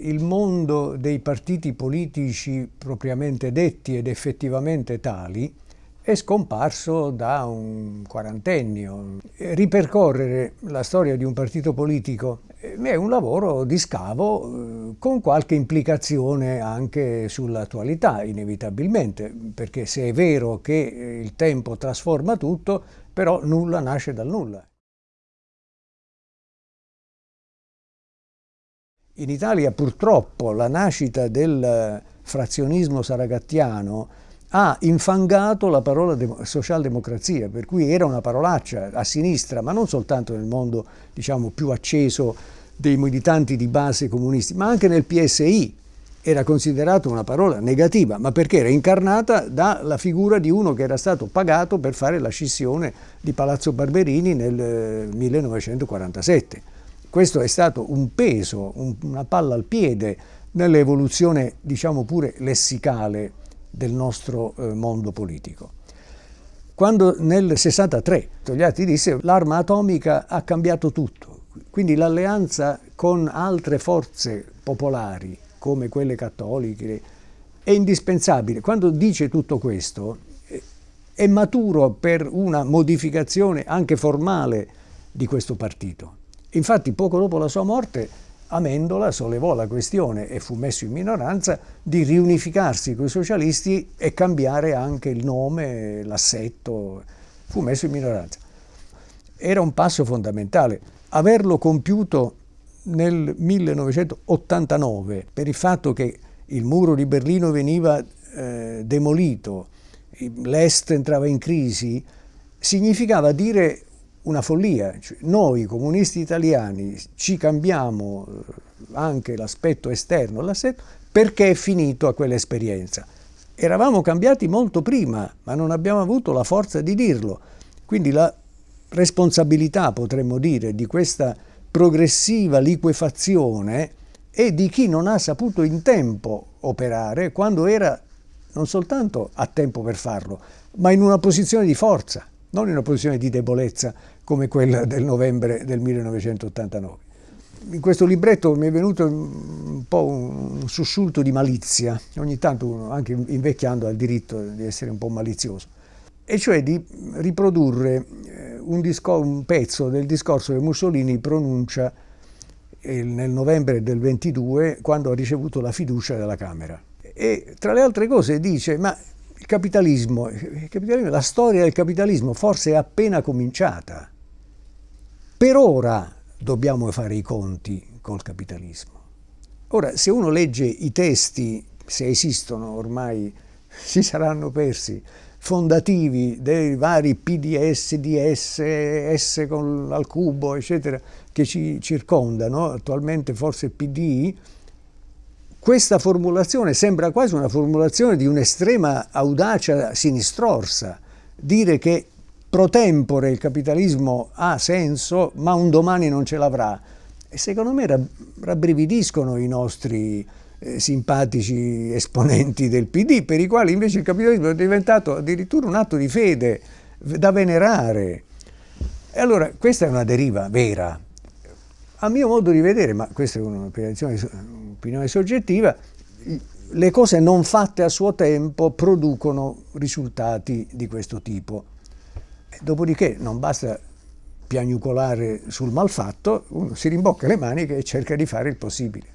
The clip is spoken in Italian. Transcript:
Il mondo dei partiti politici propriamente detti ed effettivamente tali è scomparso da un quarantennio. Ripercorrere la storia di un partito politico è un lavoro di scavo eh, con qualche implicazione anche sull'attualità, inevitabilmente, perché se è vero che il tempo trasforma tutto, però nulla nasce dal nulla. In Italia purtroppo la nascita del frazionismo saragattiano ha infangato la parola socialdemocrazia, per cui era una parolaccia a sinistra, ma non soltanto nel mondo diciamo, più acceso dei militanti di base comunisti, ma anche nel PSI era considerata una parola negativa, ma perché era incarnata dalla figura di uno che era stato pagato per fare la scissione di Palazzo Barberini nel 1947. Questo è stato un peso, un, una palla al piede nell'evoluzione, diciamo pure, lessicale del nostro eh, mondo politico. Quando nel 63 Togliatti disse l'arma atomica ha cambiato tutto, quindi l'alleanza con altre forze popolari, come quelle cattoliche, è indispensabile. Quando dice tutto questo, è maturo per una modificazione anche formale di questo partito. Infatti poco dopo la sua morte Amendola sollevò la questione e fu messo in minoranza di riunificarsi con i socialisti e cambiare anche il nome, l'assetto, fu messo in minoranza. Era un passo fondamentale. Averlo compiuto nel 1989 per il fatto che il muro di Berlino veniva eh, demolito, l'Est entrava in crisi, significava dire una follia. Cioè, noi comunisti italiani ci cambiamo eh, anche l'aspetto esterno, l'assetto, perché è finito a quell'esperienza. Eravamo cambiati molto prima, ma non abbiamo avuto la forza di dirlo. Quindi la responsabilità, potremmo dire, di questa progressiva liquefazione è di chi non ha saputo in tempo operare quando era non soltanto a tempo per farlo, ma in una posizione di forza non in una posizione di debolezza come quella del novembre del 1989. In questo libretto mi è venuto un po' un sussulto di malizia, ogni tanto uno, anche invecchiando, ha il diritto di essere un po' malizioso, e cioè di riprodurre eh, un, un pezzo del discorso che Mussolini pronuncia eh, nel novembre del 22 quando ha ricevuto la fiducia della Camera. E tra le altre cose dice, ma il capitalismo, il capitalismo, la storia del capitalismo forse è appena cominciata. Per ora dobbiamo fare i conti col capitalismo. Ora, se uno legge i testi, se esistono ormai, si saranno persi, fondativi dei vari PDS, DS, S al cubo, eccetera, che ci circondano, attualmente forse PD, questa formulazione sembra quasi una formulazione di un'estrema audacia sinistrorsa, dire che pro tempore il capitalismo ha senso, ma un domani non ce l'avrà. Secondo me rabbrividiscono i nostri eh, simpatici esponenti del PD, per i quali invece il capitalismo è diventato addirittura un atto di fede da venerare. E allora questa è una deriva vera, a mio modo di vedere, ma questa è un'opinione soggettiva, le cose non fatte a suo tempo producono risultati di questo tipo. Dopodiché non basta piagnucolare sul malfatto, uno si rimbocca le maniche e cerca di fare il possibile.